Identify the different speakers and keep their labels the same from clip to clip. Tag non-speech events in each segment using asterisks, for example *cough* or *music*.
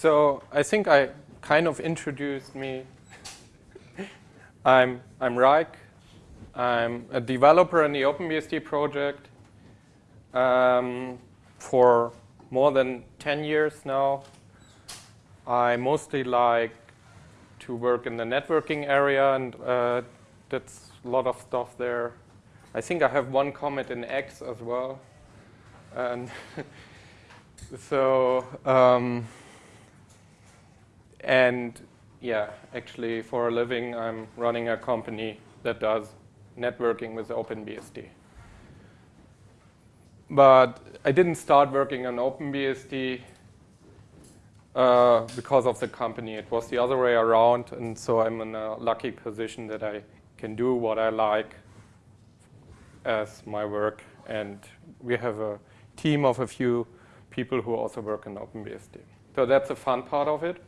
Speaker 1: So I think I kind of introduced me. *laughs* I'm, I'm Reyk. I'm a developer in the OpenBSD project um, for more than 10 years now. I mostly like to work in the networking area and uh, that's a lot of stuff there. I think I have one comment in X as well. And *laughs* so, um, and yeah, actually for a living, I'm running a company that does networking with OpenBSD. But I didn't start working on OpenBSD uh, because of the company. It was the other way around, and so I'm in a lucky position that I can do what I like as my work. And we have a team of a few people who also work in OpenBSD. So that's the fun part of it.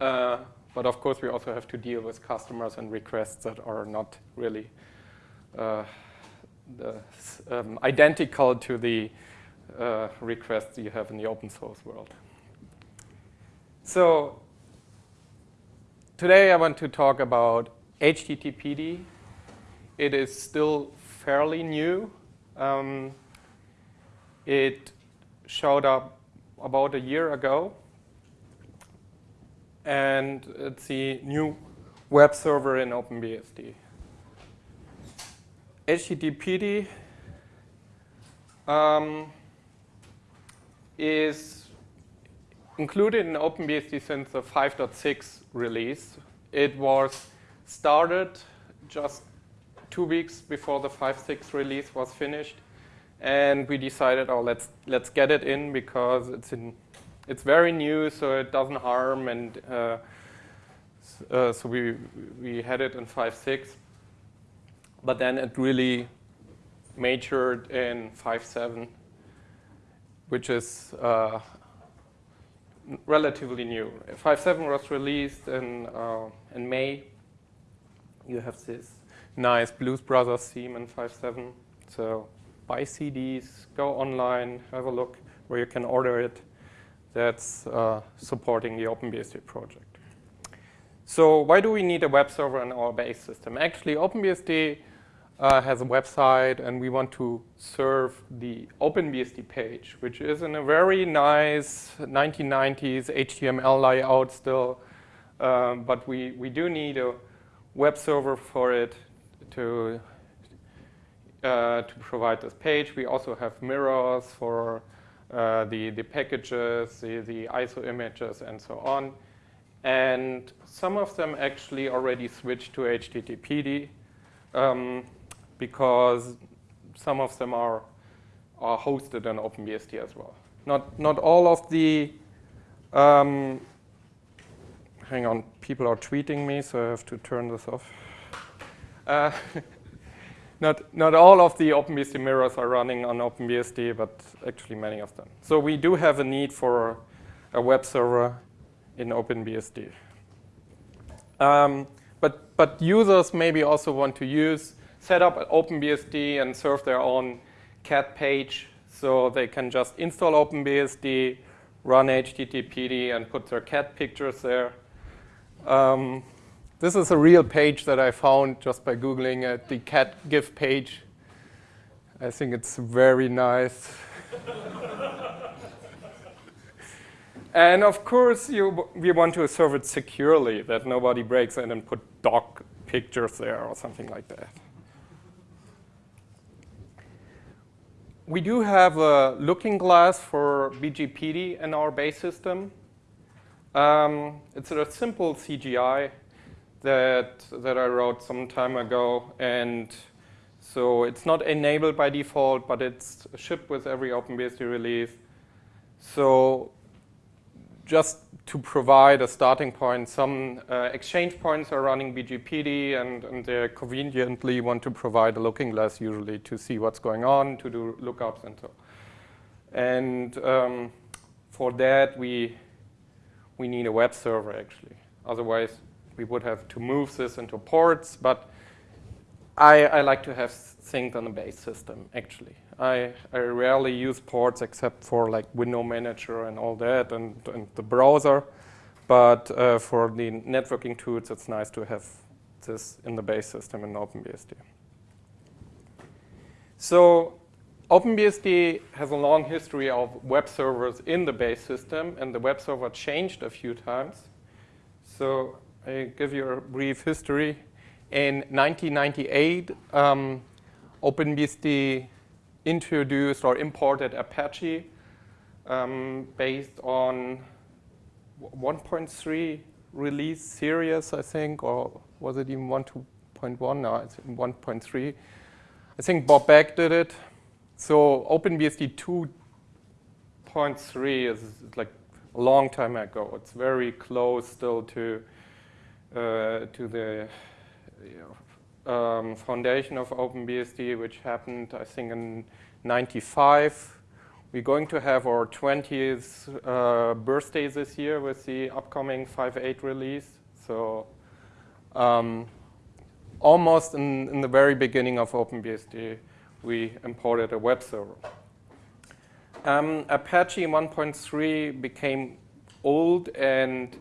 Speaker 1: Uh, but of course, we also have to deal with customers and requests that are not really uh, the, um, identical to the uh, requests you have in the open source world. So today I want to talk about HTTPD. It is still fairly new. Um, it showed up about a year ago and it's the new web server in OpenBSD. HTTPD um, is included in OpenBSD since the 5.6 release. It was started just two weeks before the 5.6 release was finished. And we decided, oh, let's, let's get it in because it's in it's very new, so it doesn't harm, and uh, uh, so we we had it in 5.6, but then it really matured in 5.7, which is uh, relatively new. 5.7 was released in uh, in May. You have this nice Blues Brothers theme in 5.7, so buy CDs, go online, have a look where you can order it that's uh, supporting the OpenBSD project. So why do we need a web server in our base system? Actually, OpenBSD uh, has a website, and we want to serve the OpenBSD page, which is in a very nice 1990s HTML layout still. Um, but we, we do need a web server for it to, uh, to provide this page. We also have mirrors for uh, the, the packages, the, the ISO images, and so on. And some of them actually already switched to HTTPD um, because some of them are, are hosted on OpenBSD as well. Not, not all of the, um, hang on, people are tweeting me, so I have to turn this off. Uh, *laughs* not, not all of the OpenBSD mirrors are running on OpenBSD, but actually many of them. So we do have a need for a web server in OpenBSD. Um, but, but users maybe also want to use, set up OpenBSD and serve their own cat page so they can just install OpenBSD, run HTTPD, and put their cat pictures there. Um, this is a real page that I found just by Googling it, the cat GIF page. I think it's very nice. *laughs* and of course, you, we want to serve it securely, that nobody breaks in and put dog pictures there or something like that. We do have a looking glass for BGPD in our base system. Um, it's a simple CGI that, that I wrote some time ago. And so it's not enabled by default, but it's shipped with every OpenBSD release. So just to provide a starting point, some uh, exchange points are running BGPD, and, and they conveniently want to provide a looking glass usually to see what's going on, to do lookups and so. And um, for that, we we need a web server actually. Otherwise, we would have to move this into ports, but I, I like to have things on the base system, actually. I, I rarely use ports except for like window manager and all that and, and the browser. But uh, for the networking tools, it's nice to have this in the base system in OpenBSD. So OpenBSD has a long history of web servers in the base system, and the web server changed a few times. So I give you a brief history. In 1998, um, OpenBSD introduced or imported Apache um, based on 1.3 release series, I think, or was it even 1.2.1? No, it's 1.3. I think Bob Beck did it. So OpenBSD 2.3 is like a long time ago. It's very close still to uh, to the um, foundation of OpenBSD, which happened, I think, in 95. We're going to have our 20th uh, birthday this year with the upcoming 5.8 release. So um, almost in, in the very beginning of OpenBSD, we imported a web server. Um, Apache 1.3 became old and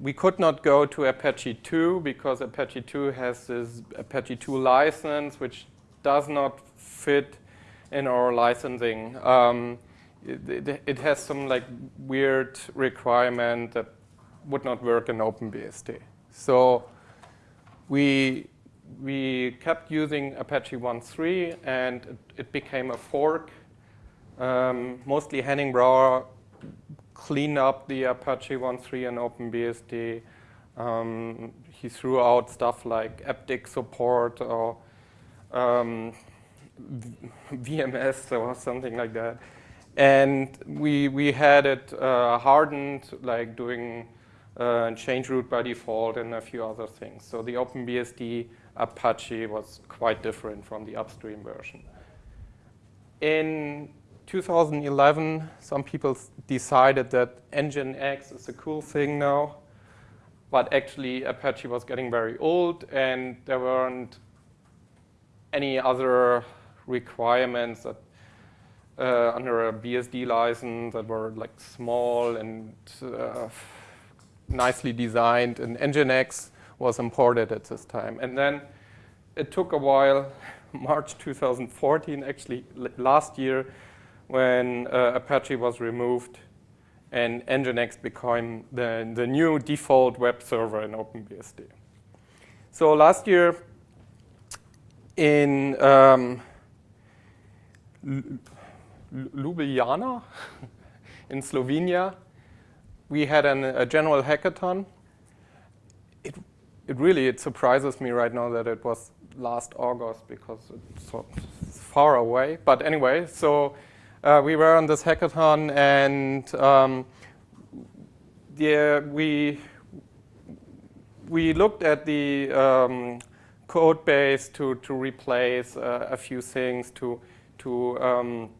Speaker 1: we could not go to Apache 2 because Apache 2 has this Apache 2 license which does not fit in our licensing. Um, it, it, it, has some like weird requirement that would not work in OpenBSD. So we we kept using Apache 1.3 and it, it, became a fork. Um, mostly Henning Brauer cleaned up the Apache 1.3 and OpenBSD. Um, he threw out stuff like EBCDIC support or um, VMS or something like that. And we, we had it uh, hardened, like doing uh, change root by default and a few other things. So the OpenBSD Apache was quite different from the upstream version. In 2011, some people decided that Nginx is a cool thing now, but actually Apache was getting very old and there weren't any other requirements that uh, under a BSD license that were like small and uh, nicely designed and Nginx was imported at this time. And then it took a while, *laughs* March 2014, actually last year, when uh, Apache was removed and Nginx became the, the new default web server in OpenBSD. So last year in um, Ljubljana *laughs* in Slovenia, we had an, a general hackathon it really it surprises me right now that it was last August because it's so far away. But anyway, so uh, we were on this hackathon and um, yeah, we we looked at the um, code base to to replace uh, a few things to to um,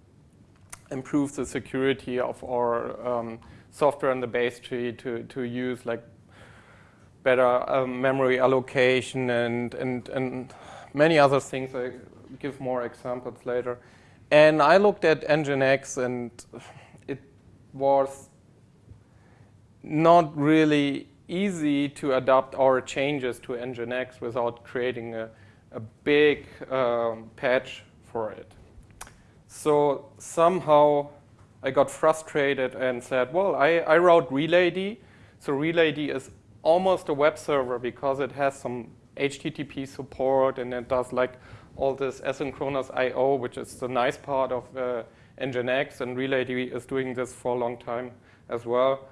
Speaker 1: improve the security of our um, software in the base tree to to use like better um, memory allocation and, and, and many other things. I give more examples later. And I looked at Nginx and it was not really easy to adapt our changes to Nginx without creating a, a big um, patch for it. So somehow I got frustrated and said, well, I, I wrote RelayD. So RelayD is almost a web server because it has some HTTP support and it does like all this asynchronous I.O., which is the nice part of uh, Nginx, and RelayD is doing this for a long time as well.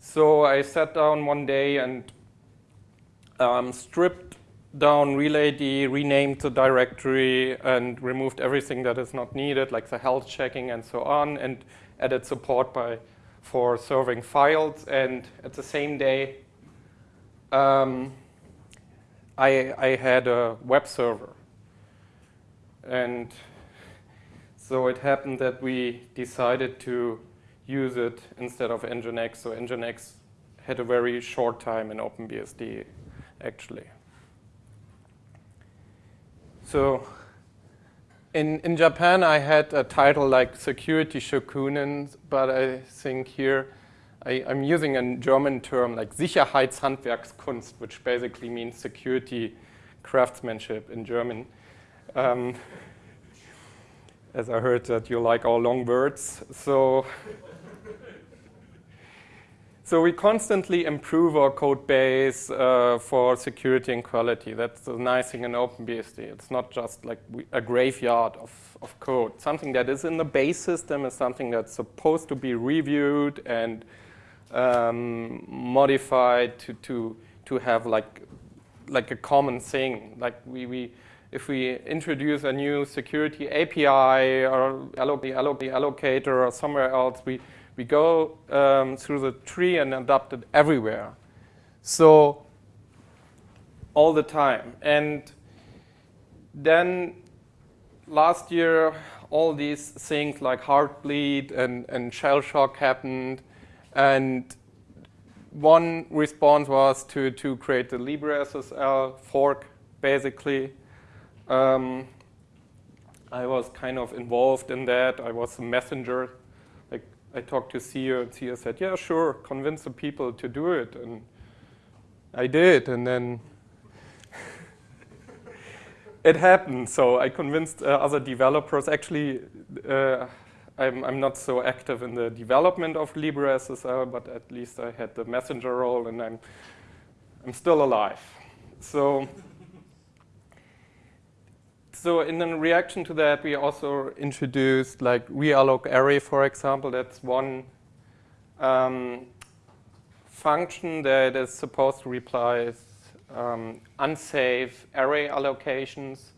Speaker 1: So I sat down one day and um, stripped down RelayD, renamed the directory, and removed everything that is not needed, like the health checking and so on, and added support by for serving files. And at the same day, um, I, I had a web server. And so it happened that we decided to use it instead of Nginx. So Nginx had a very short time in OpenBSD, actually. So in, in Japan, I had a title like Security Shokunin, but I think here I, am using a German term like Sicherheitshandwerkskunst, which basically means security craftsmanship in German. Um, as I heard that you like all long words. So, so we constantly improve our code base uh, for security and quality. That's the nice thing in OpenBSD. It's not just like we, a graveyard of, of code. Something that is in the base system is something that's supposed to be reviewed and um, modified to, to, to have like, like a common thing. Like we, we, if we introduce a new security API or the allocator or somewhere else, we, we go um, through the tree and adopt it everywhere. So all the time. And then last year, all these things like Heartbleed and, and Shell Shock happened. And one response was to, to create the LibreSSL fork, basically. Um, I was kind of involved in that. I was a messenger. Like I talked to Theo, and Theo said, "Yeah, sure, convince the people to do it," and I did. And then *laughs* it happened. So I convinced uh, other developers. Actually, uh, I'm, I'm not so active in the development of LibreSSL, but at least I had the messenger role, and I'm I'm still alive. So so in reaction to that, we also introduced like realloc array, for example. That's one um, function that is supposed to replace um, unsafe array allocations,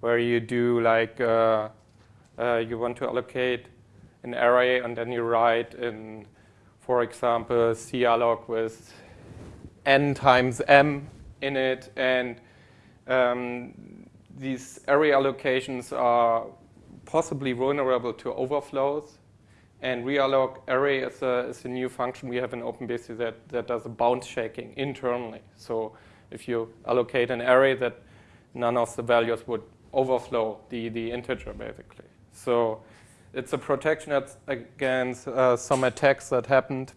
Speaker 1: where you do like uh, uh, you want to allocate an array and then you write in, for example, calloc with n times m in it, and um, these array allocations are possibly vulnerable to overflows. And realloc array is a, is a new function we have in OpenBSD that, that does a bounds checking internally. So if you allocate an array that none of the values would overflow the, the integer, basically. So it's a protection against uh, some attacks that happened.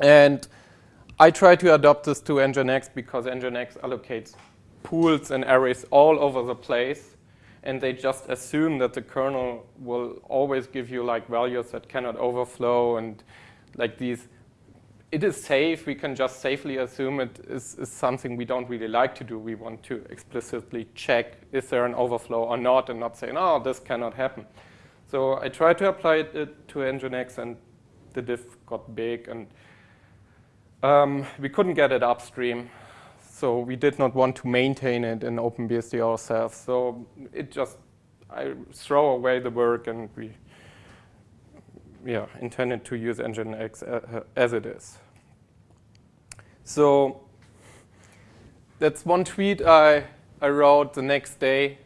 Speaker 1: And I try to adopt this to Nginx because Nginx allocates pools and arrays all over the place and they just assume that the kernel will always give you like values that cannot overflow and like these it is safe. We can just safely assume it is, is something we don't really like to do. We want to explicitly check is there an overflow or not and not say no this cannot happen. So I tried to apply it to Nginx and the diff got big and um, we couldn't get it upstream so we did not want to maintain it in OpenBSD ourselves. So it just, I throw away the work and we yeah, intended to use Nginx as it is. So that's one tweet I, I wrote the next day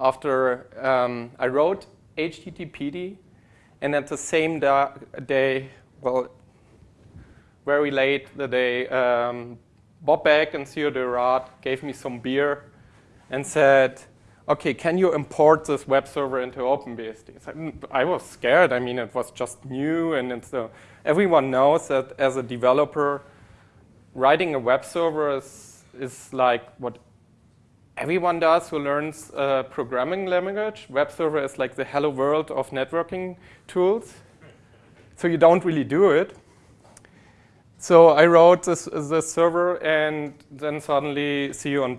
Speaker 1: after um, I wrote HTTPD. And at the same da day, well, very late the day, um, Bob Beck and Theo de Raadt gave me some beer and said, okay, can you import this web server into OpenBSD? I was scared. I mean, it was just new. And it's, uh, everyone knows that as a developer, writing a web server is, is like what everyone does who learns a programming language. Web server is like the hello world of networking tools. So you don't really do it. So I wrote this, this server, and then suddenly Theo and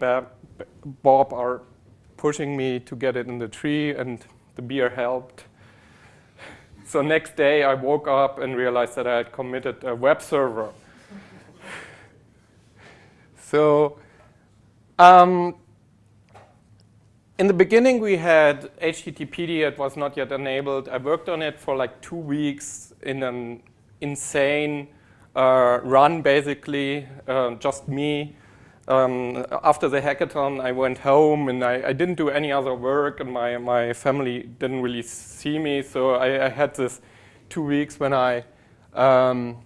Speaker 1: Bob are pushing me to get it in the tree, and the beer helped. So next day, I woke up and realized that I had committed a web server. *laughs* so um, in the beginning, we had HTTPD. It was not yet enabled. I worked on it for like two weeks in an insane uh, run basically, uh, just me. Um, after the hackathon, I went home and I, I, didn't do any other work and my, my family didn't really see me. So I, I had this two weeks when I um,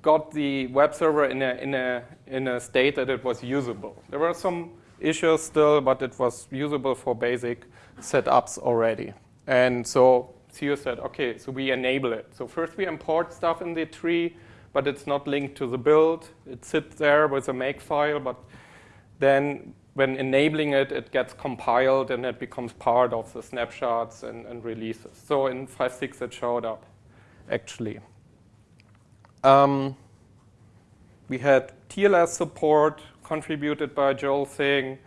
Speaker 1: got the web server in a, in, a, in a state that it was usable. There were some issues still, but it was usable for basic setups already. And so Theo said, okay, so we enable it. So first we import stuff in the tree, but it's not linked to the build. It sits there with a make file, but then when enabling it, it gets compiled and it becomes part of the snapshots and, and releases. So in 5.6 it showed up, actually. Um, we had TLS support contributed by Joel Sing.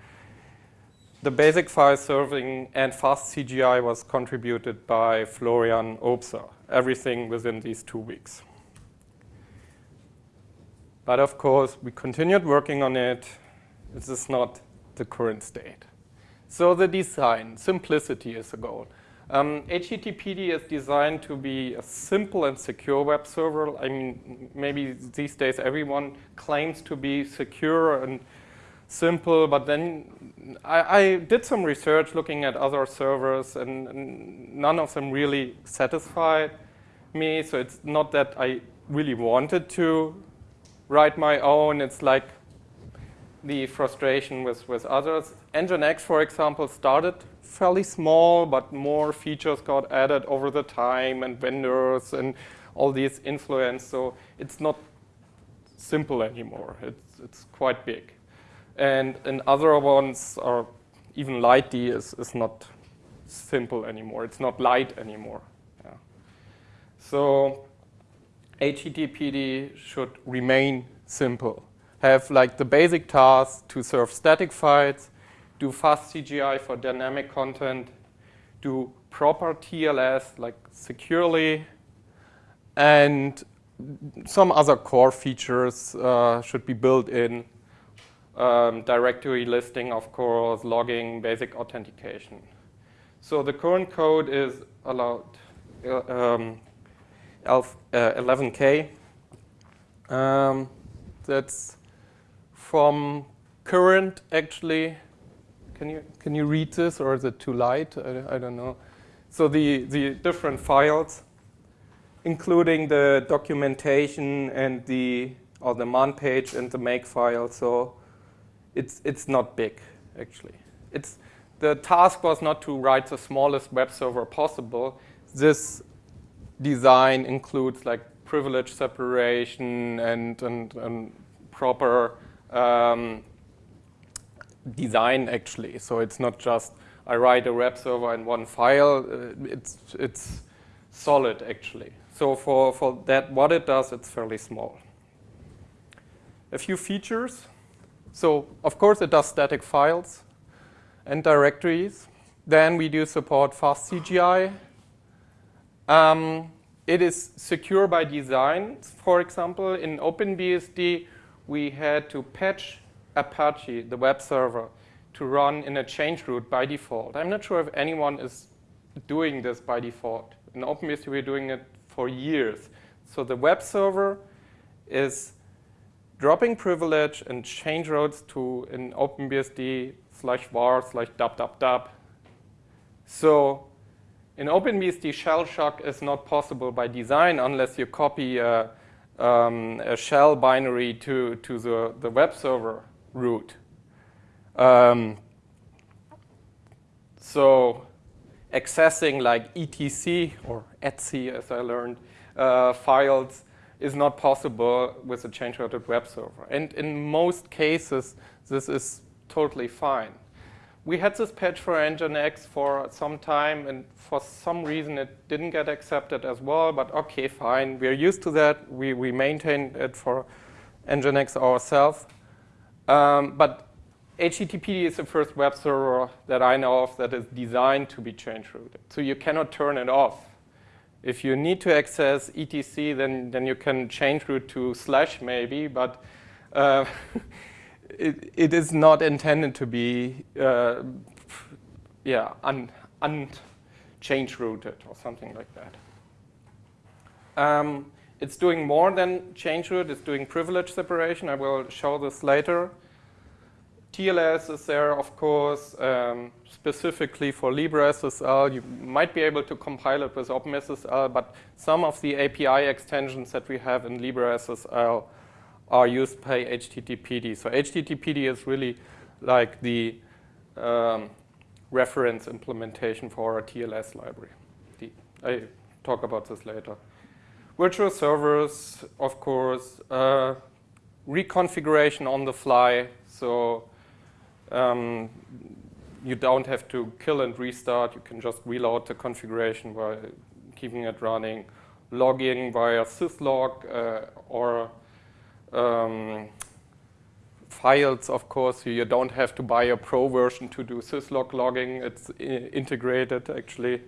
Speaker 1: The basic file serving and fast CGI was contributed by Florian Obser. Everything within these two weeks. But of course, we continued working on it. This is not the current state. So the design, simplicity is the goal. Um, HTTPD is designed to be a simple and secure web server. I mean, maybe these days everyone claims to be secure and simple, but then I, I did some research looking at other servers and, and none of them really satisfied me. So it's not that I really wanted to write my own. It's like the frustration with, with others. Nginx, for example, started fairly small, but more features got added over the time and vendors and all these influence. So it's not simple anymore. It's, it's quite big. And, and other ones are, even LightD is, is not simple anymore. It's not light anymore. Yeah. So HTTPD should remain simple. Have like the basic tasks to serve static files, do fast CGI for dynamic content, do proper TLS like securely, and some other core features uh, should be built in. Um, directory listing, of course, logging, basic authentication. So the current code is allowed uh, um, 11K. Uh, um, that's from current, actually. Can you, can you read this, or is it too light? I, I don't know. So the, the different files, including the documentation and the, or the man page and the make file. So it's, it's not big, actually. It's, the task was not to write the smallest web server possible. This design includes like privilege separation and, and, and proper um, design actually. So it's not just I write a web server in one file. Uh, it's, it's solid actually. So for, for that, what it does, it's fairly small. A few features. So of course it does static files and directories. Then we do support fast CGI um, it is secure by design. For example, in OpenBSD, we had to patch Apache, the web server, to run in a change root by default. I'm not sure if anyone is doing this by default. In OpenBSD, we're doing it for years. So the web server is dropping privilege and change routes to an OpenBSD slash var slash dub dub dub. So in OpenBSD, shell shock is not possible by design unless you copy a, um, a shell binary to, to the, the web server root. Um, so accessing like etc or etc as I learned uh, files is not possible with a change-routed web server. And in most cases, this is totally fine we had this patch for Nginx for some time, and for some reason it didn't get accepted as well, but okay, fine. We're used to that. We, we maintain it for Nginx ourselves. Um, but HTTPD is the first web server that I know of that is designed to be change routed. So you cannot turn it off. If you need to access etc, then, then you can change route to slash maybe, but uh, *laughs* it, it is not intended to be uh, yeah, un, unchanged rooted or something like that. Um, it's doing more than change root. It's doing privilege separation. I will show this later. TLS is there, of course, um, specifically for LibreSSL. You might be able to compile it with OpenSSL, but some of the API extensions that we have in LibreSSL are used by HTTPD. So HTTPD is really like the um, reference implementation for our TLS library. The, I talk about this later. Virtual servers, of course, uh, reconfiguration on the fly. So um, you don't have to kill and restart. You can just reload the configuration by keeping it running. Logging via syslog uh, or um, files, of course. You don't have to buy a pro version to do syslog logging. It's integrated, actually.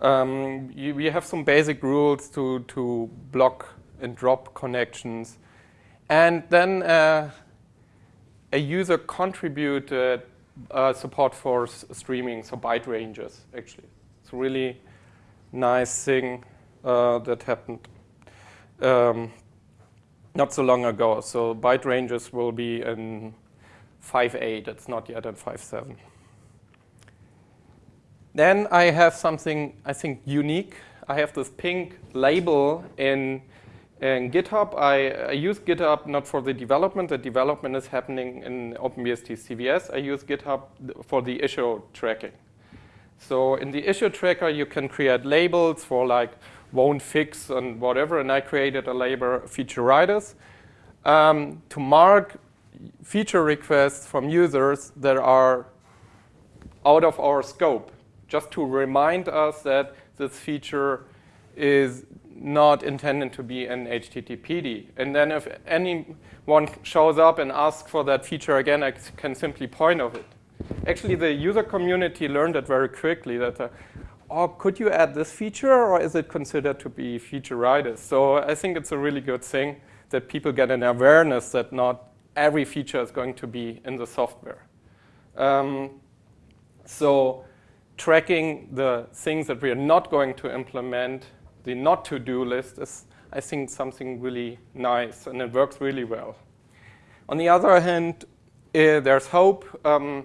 Speaker 1: Um, you, we have some basic rules to, to block and drop connections. And then uh, a user contributed uh, support for streaming, so byte ranges, actually. It's a really nice thing uh, that happened um, not so long ago. So byte ranges will be in 5.8. It's not yet in 5.7. Then I have something, I think, unique. I have this pink label in in GitHub, I, I, use GitHub not for the development. The development is happening in OpenBSD CVS. I use GitHub for the issue tracking. So in the issue tracker, you can create labels for like won't fix and whatever. And I created a label featuritis um, to mark feature requests from users that are out of our scope, just to remind us that this feature is not intended to be an HTTPD. And then if anyone shows up and asks for that feature again, I can simply point of it. Actually, the user community learned it very quickly that, oh, could you add this feature or is it considered to be featuritis? So I think it's a really good thing that people get an awareness that not every feature is going to be in the software. Um, so tracking the things that we are not going to implement the not to-do list is, I think, something really nice, and it works really well. On the other hand, uh, there's hope. Um,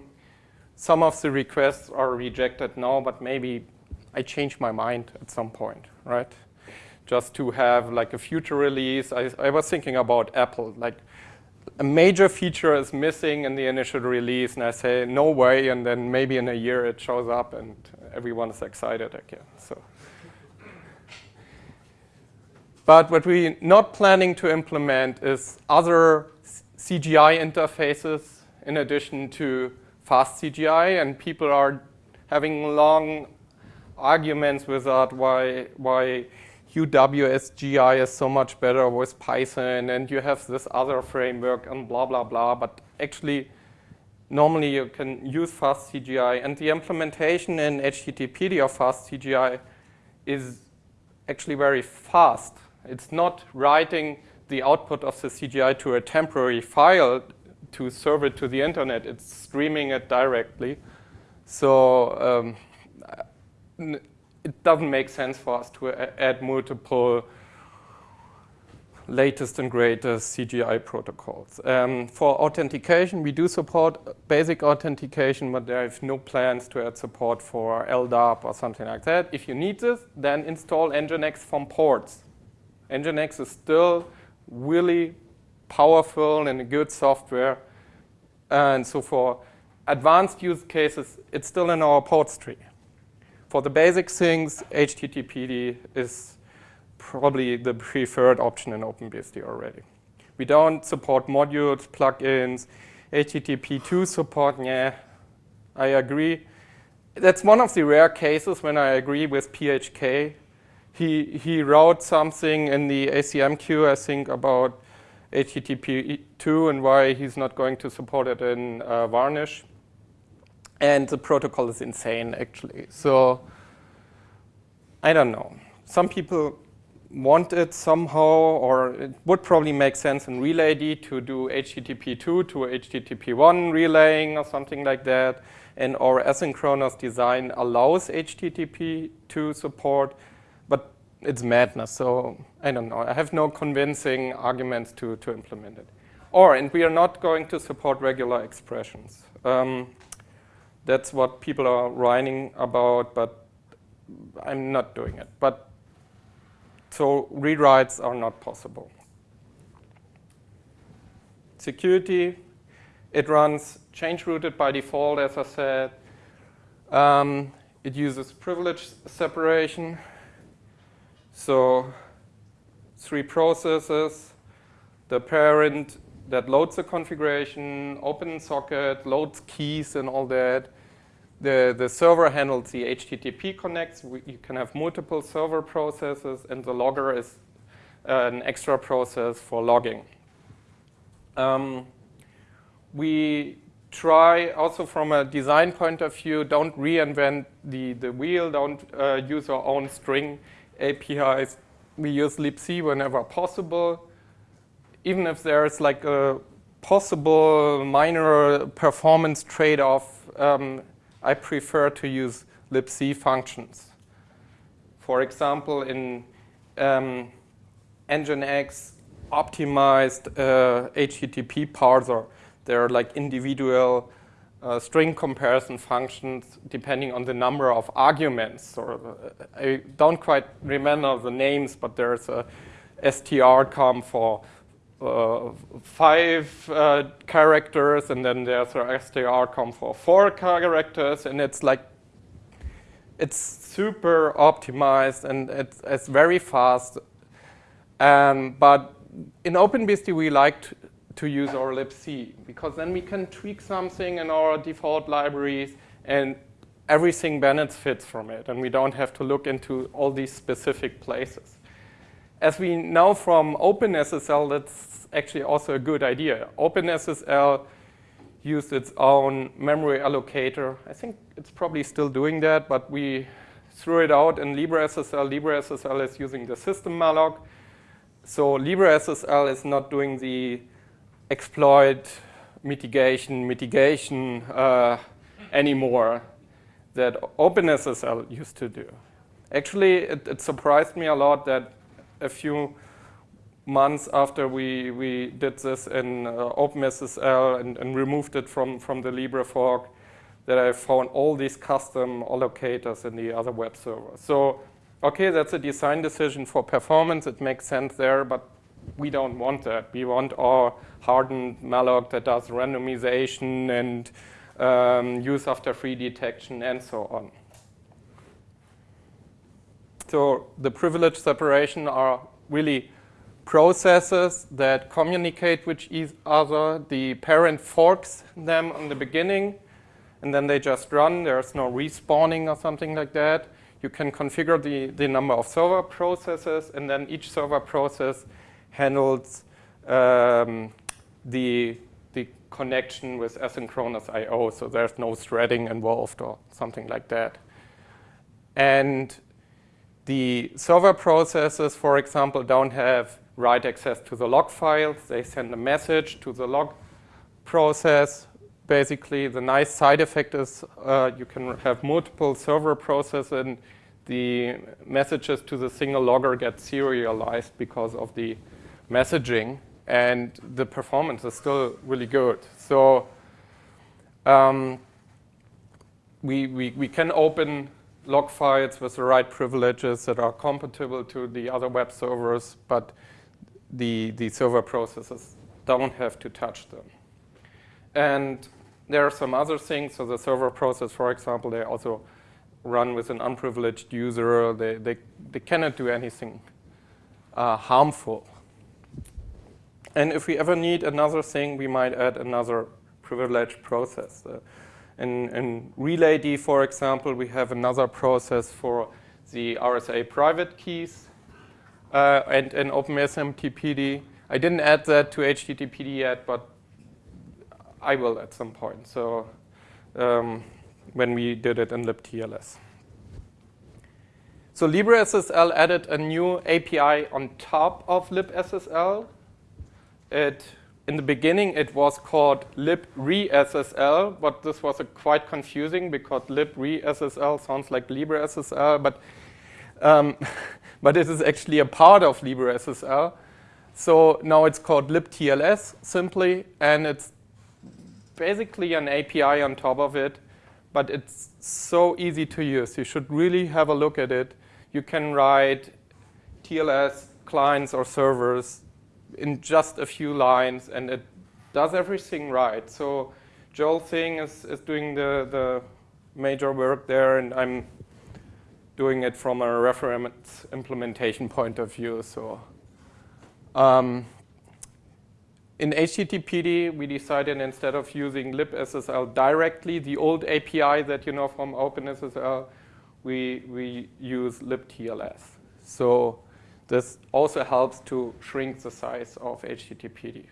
Speaker 1: some of the requests are rejected now, but maybe I change my mind at some point, right? Just to have like a future release. I, I was thinking about Apple, like a major feature is missing in the initial release, and I say, no way, and then maybe in a year it shows up and everyone is excited again. So. But what we're not planning to implement is other CGI interfaces in addition to fast CGI. And people are having long arguments with that why, why UWSGI is so much better with Python and you have this other framework and blah, blah, blah. But actually, normally you can use FastCGI. And the implementation in HTTPD of FastCGI is actually very fast. It's not writing the output of the CGI to a temporary file to serve it to the internet. It's streaming it directly. So um, it doesn't make sense for us to add multiple latest and greatest CGI protocols. Um, for authentication, we do support basic authentication, but there is no plans to add support for LDAP or something like that. If you need this, then install Nginx from ports. Nginx is still really powerful and a good software. And so for advanced use cases, it's still in our ports tree. For the basic things, HTTPD is probably the preferred option in OpenBSD already. We don't support modules, plugins, HTTP2 support, yeah, I agree. That's one of the rare cases when I agree with PHK he, he wrote something in the ACMQ, I think, about HTTP2 and why he's not going to support it in uh, Varnish. And the protocol is insane, actually. So I don't know. Some people want it somehow, or it would probably make sense in RelayD to do HTTP2 to HTTP1 relaying or something like that. And our asynchronous design allows HTTP2 support but it's madness. So I don't know. I have no convincing arguments to, to implement it. Or, and we are not going to support regular expressions. Um, that's what people are writing about, but I'm not doing it. But so rewrites are not possible. Security, it runs change rooted by default, as I said. Um, it uses privilege separation. So three processes, the parent that loads the configuration, opens socket, loads keys and all that. The, the server handles the HTTP connects. We, you can have multiple server processes, and the logger is an extra process for logging. Um, we try also from a design point of view, don't reinvent the, the wheel, don't uh, use our own string APIs. We use libc whenever possible. Even if there's like a possible minor performance trade-off, um, I prefer to use libc functions. For example, in um, Nginx optimized uh, HTTP parser, there are like individual uh, string comparison functions depending on the number of arguments. Or uh, I don't quite remember the names, but there's a strcom for uh, five uh, characters, and then there's a strcom for four characters, and it's like it's super optimized and it's, it's very fast. Um, but in OpenBSD, we like to, to use our libc because then we can tweak something in our default libraries and everything benefits from it, and we don't have to look into all these specific places. As we know from OpenSSL, that's actually also a good idea. OpenSSL used its own memory allocator. I think it's probably still doing that, but we threw it out in LibreSSL. LibreSSL is using the system malloc. So LibreSSL is not doing the exploit mitigation, mitigation uh, anymore that OpenSSL used to do. Actually, it, it surprised me a lot that a few months after we, we did this in uh, OpenSSL and, and, removed it from, from the Libre fork, that I found all these custom allocators in the other web servers. So, okay, that's a design decision for performance. It makes sense there, but we don't want that. We want our hardened malloc that does randomization and um, use after free detection and so on. So the privilege separation are really processes that communicate with each other. The parent forks them in the beginning, and then they just run. There's no respawning or something like that. You can configure the, the number of server processes, and then each server process handles um, the, the connection with asynchronous I.O., so there's no threading involved or something like that. And the server processes, for example, don't have write access to the log files. They send a message to the log process. Basically, the nice side effect is uh, you can have multiple server processes and the messages to the single logger get serialized because of the messaging and the performance is still really good. So um, we, we, we can open log files with the right privileges that are compatible to the other web servers, but the, the server processes don't have to touch them. And there are some other things. So the server process, for example, they also run with an unprivileged user. They, they, they cannot do anything uh, harmful. And if we ever need another thing, we might add another privileged process. Uh, in, in RelayD, for example, we have another process for the RSA private keys. Uh, and in OpenSMTPD, I didn't add that to HTTPD yet, but I will at some point. So um, when we did it in libTLS. So LibreSSL added a new API on top of libSSL. It in the beginning, it was called libreSSL, but this was quite confusing because libreSSL sounds like LibreSSL, but um, *laughs* but it is actually a part of LibreSSL. So now it's called libTLS simply, and it's basically an API on top of it, but it's so easy to use. You should really have a look at it. You can write TLS clients or servers in just a few lines, and it does everything right. So Joel Sing is, is doing the, the major work there, and I'm doing it from a reference implementation point of view. So um, in HTTPD, we decided instead of using libSSL directly, the old API that you know from OpenSSL, we, we use libTLS. So this also helps to shrink the size of HTTPD.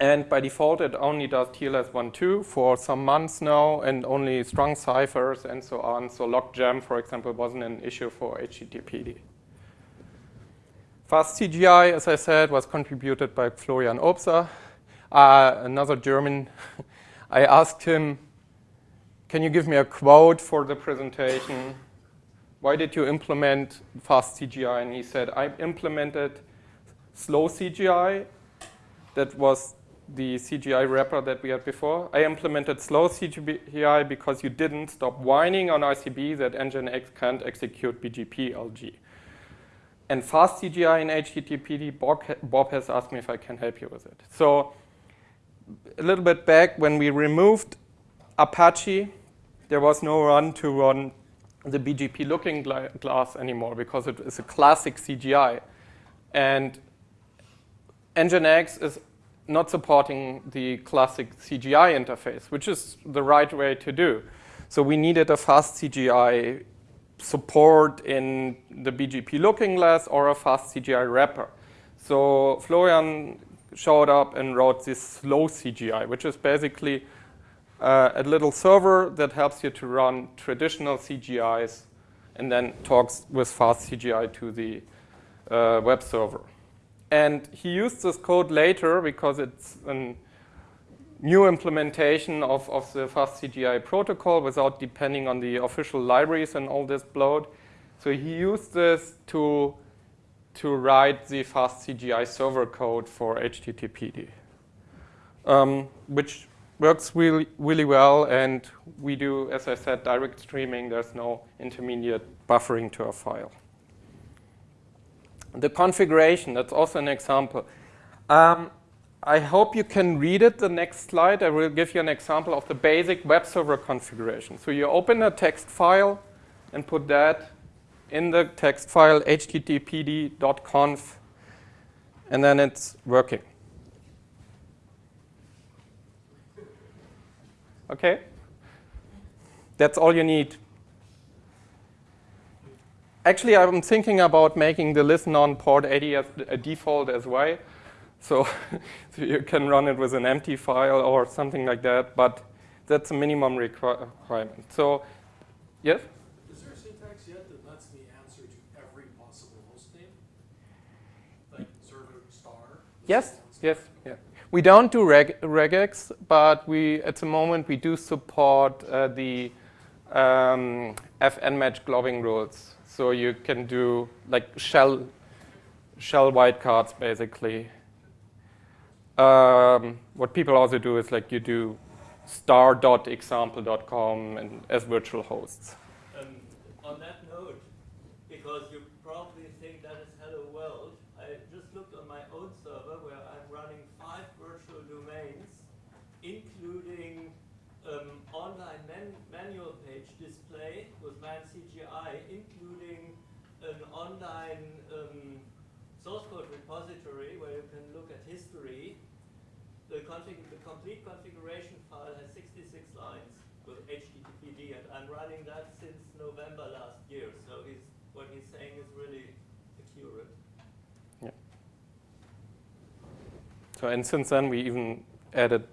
Speaker 1: And by default, it only does TLS 1.2 for some months now, and only strong ciphers and so on. So logjam, for example, wasn't an issue for HTTPD. Fast CGI, as I said, was contributed by Florian Obser, uh, another German. *laughs* I asked him, can you give me a quote for the presentation? Why did you implement fast CGI? And he said, I implemented slow CGI. That was the CGI wrapper that we had before. I implemented slow CGI because you didn't stop whining on ICB that Nginx can't execute BGP LG and fast CGI in HTTPD, Bob has asked me if I can help you with it. So a little bit back, when we removed Apache, there was no run to run the BGP looking glass anymore because it is a classic CGI. And Nginx is not supporting the classic CGI interface, which is the right way to do. So we needed a fast CGI support in the BGP looking glass or a fast CGI wrapper. So Florian showed up and wrote this slow CGI, which is basically uh, a little server that helps you to run traditional CGIs and then talks with fast CGI to the uh, web server. And he used this code later because it's a new implementation of, of the fast CGI protocol without depending on the official libraries and all this bloat. So he used this to, to write the fast CGI server code for HTTPD, um, which works really, really well. And we do, as I said, direct streaming. There's no intermediate buffering to a file. The configuration, that's also an example. Um, I hope you can read it, the next slide. I will give you an example of the basic web server configuration. So you open a text file and put that in the text file httpd.conf, and then it's working. Okay? That's all you need. Actually, I'm thinking about making the listen on port 80 as a default as well. So, *laughs* so you can run it with an empty file or something like that, but that's a minimum requirement. So, yes?
Speaker 2: Is there a syntax yet that lets me answer to every possible host name? Like server star?
Speaker 1: Yes, yes. We don't do reg regex, but we at the moment we do support uh, the um, fnmatch globbing rules. So you can do like shell shell wildcards basically um, what people also do is like you do star.example.com and as virtual hosts.
Speaker 3: Um, on that note, because you probably think that is hello world, I just looked on my own server where I'm running five domains, including um, online man manual page display with man CGI, including an online um, source code repository where you can look at history the, the complete configuration file has 66 lines with HTTPD, and I'm running that since November last year. So he's, what he's saying is really accurate.
Speaker 1: Yeah. So and since then we even added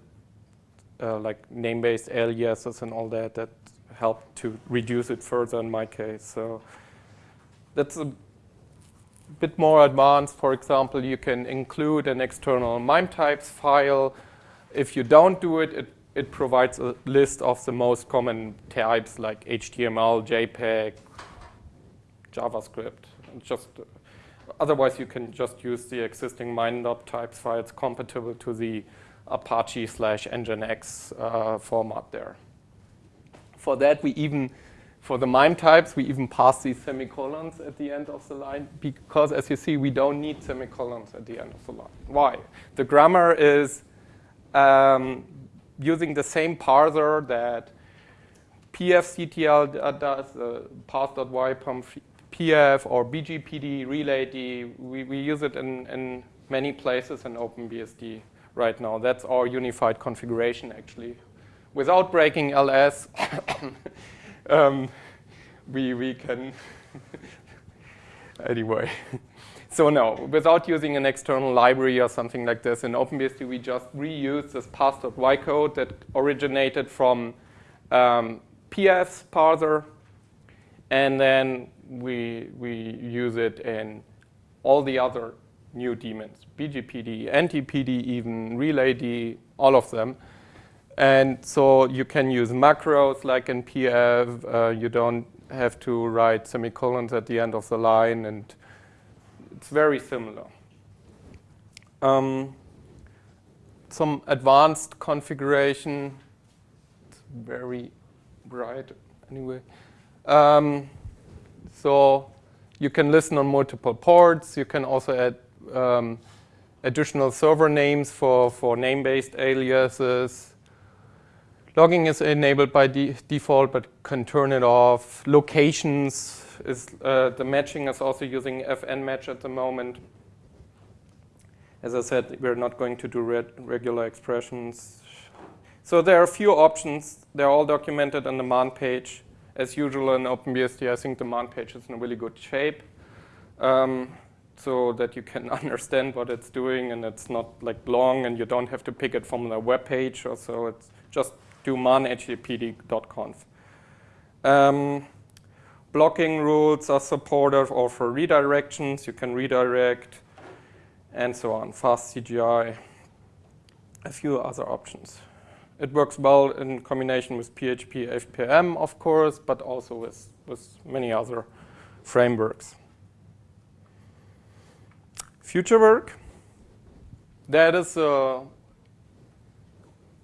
Speaker 1: uh, like name-based aliases and all that that helped to reduce it further in my case. So that's a bit more advanced, for example, you can include an external MIME types file. If you don't do it, it, it provides a list of the most common types like HTML, JPEG, JavaScript. And just otherwise, you can just use the existing MIME types files compatible to the Apache slash Nginx uh, format there. For that, we even for the MIME types, we even pass these semicolons at the end of the line because, as you see, we don't need semicolons at the end of the line. Why? The grammar is um, using the same parser that pfctl does, uh, path.ypom pf or bgpd RelayD. We, we use it in, in many places in OpenBSD right now. That's our unified configuration, actually. Without breaking LS, *coughs* um, we, we can, *laughs* anyway. So no, without using an external library or something like this, in OpenBSD we just reuse this parse.y code that originated from um, PF's parser, and then we, we use it in all the other new daemons, BGPD, NTPD even, RelayD, all of them. And so you can use macros like in PF. Uh, you don't have to write semicolons at the end of the line and it's very similar. Um, some advanced configuration, it's very bright anyway. Um, so you can listen on multiple ports. You can also add um, additional server names for, for name-based aliases. Logging is enabled by de default, but can turn it off. Locations is uh, the matching is also using FN match at the moment. As I said, we're not going to do regular expressions. So there are a few options. They're all documented on the man page. As usual in OpenBSD, I think the man page is in a really good shape. Um, so that you can *laughs* understand what it's doing and it's not like long and you don't have to pick it from the web page or so. It's just do man httpd.conf. Um, blocking rules are supported or for redirections, you can redirect and so on, fast CGI, a few other options. It works well in combination with PHP FPM, of course, but also with, with many other frameworks. Future work, that is uh,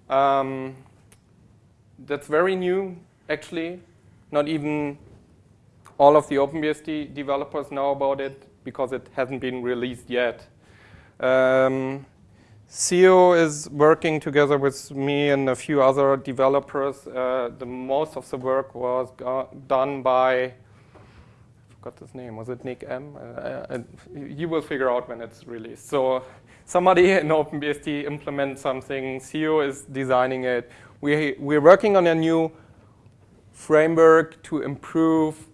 Speaker 1: um, that's very new, actually. Not even all of the OpenBSD developers know about it because it hasn't been released yet. Um, Theo is working together with me and a few other developers. Uh, the most of the work was done by, I forgot his name, was it Nick M? Uh, uh, you will figure out when it's released. So somebody in OpenBSD implements something, Theo is designing it. We, we're working on a new framework to improve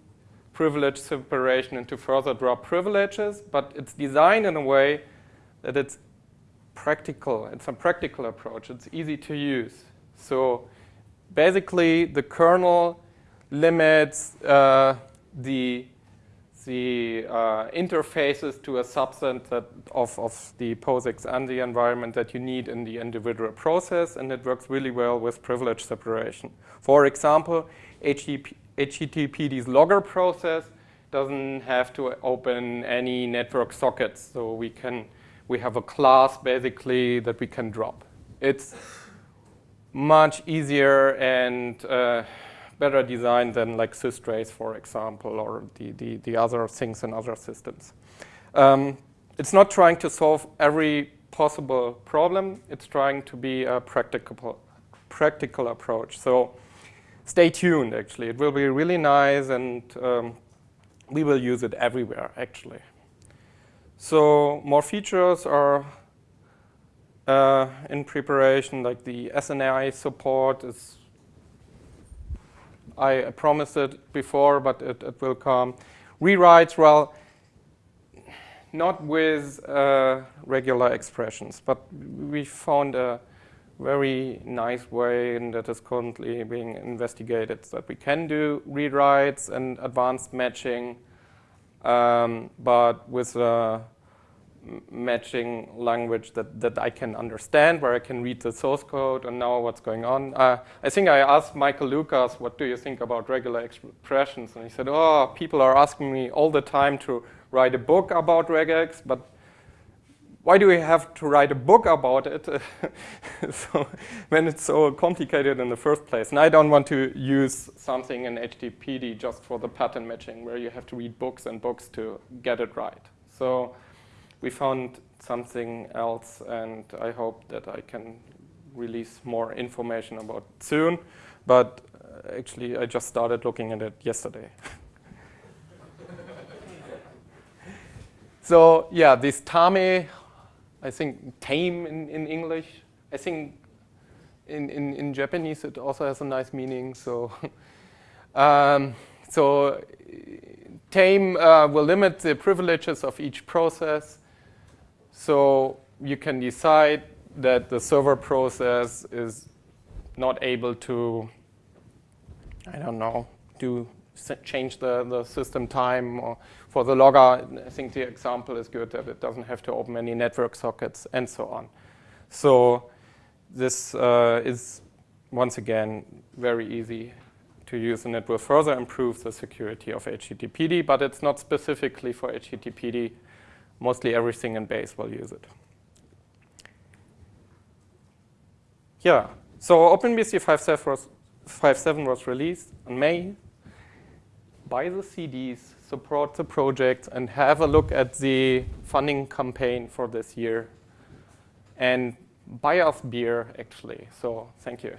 Speaker 1: privilege separation and to further drop privileges, but it's designed in a way that it's practical. and some practical approach. It's easy to use. So basically, the kernel limits uh, the the uh, interfaces to a subset that of, of the POSIX and the environment that you need in the individual process, and it works really well with privilege separation. For example, HTTP, HTTPD's logger process doesn't have to open any network sockets. So we can, we have a class basically that we can drop. It's much easier and uh, better designed than like systrace, for example, or the, the, the other things in other systems. Um, it's not trying to solve every possible problem. It's trying to be a practical, practical approach. So stay tuned, actually. It will be really nice, and um, we will use it everywhere, actually. So more features are uh, in preparation, like the SNI support is, I promised it before, but it, it will come. Rewrites, well, not with uh, regular expressions, but we found a very nice way and that is currently being investigated that we can do rewrites and advanced matching, um, but with a matching language that, that I can understand, where I can read the source code and know what's going on. Uh, I think I asked Michael Lucas, what do you think about regular expressions? And he said, oh, people are asking me all the time to write a book about regex, but why do we have to write a book about it *laughs* so when it's so complicated in the first place? And I don't want to use something in HTTPD just for the pattern matching where you have to read books and books to get it right. So we found something else and I hope that I can release more information about soon. But uh, actually, I just started looking at it yesterday. *laughs* so yeah, this Tame, I think tame in, in English. I think in, in, in Japanese it also has a nice meaning. So, *laughs* um, so tame uh, will limit the privileges of each process. So you can decide that the server process is not able to, I don't know, do change the, the system time or for the logger, I think the example is good that it doesn't have to open any network sockets and so on. So this uh, is, once again, very easy to use and it will further improve the security of HTTPD, but it's not specifically for HTTPD. Mostly everything in base will use it. Yeah, so OpenBSD 5.7 was, was released in May. buy the CDs, support the project, and have a look at the funding campaign for this year. And buy us beer, actually. So thank you.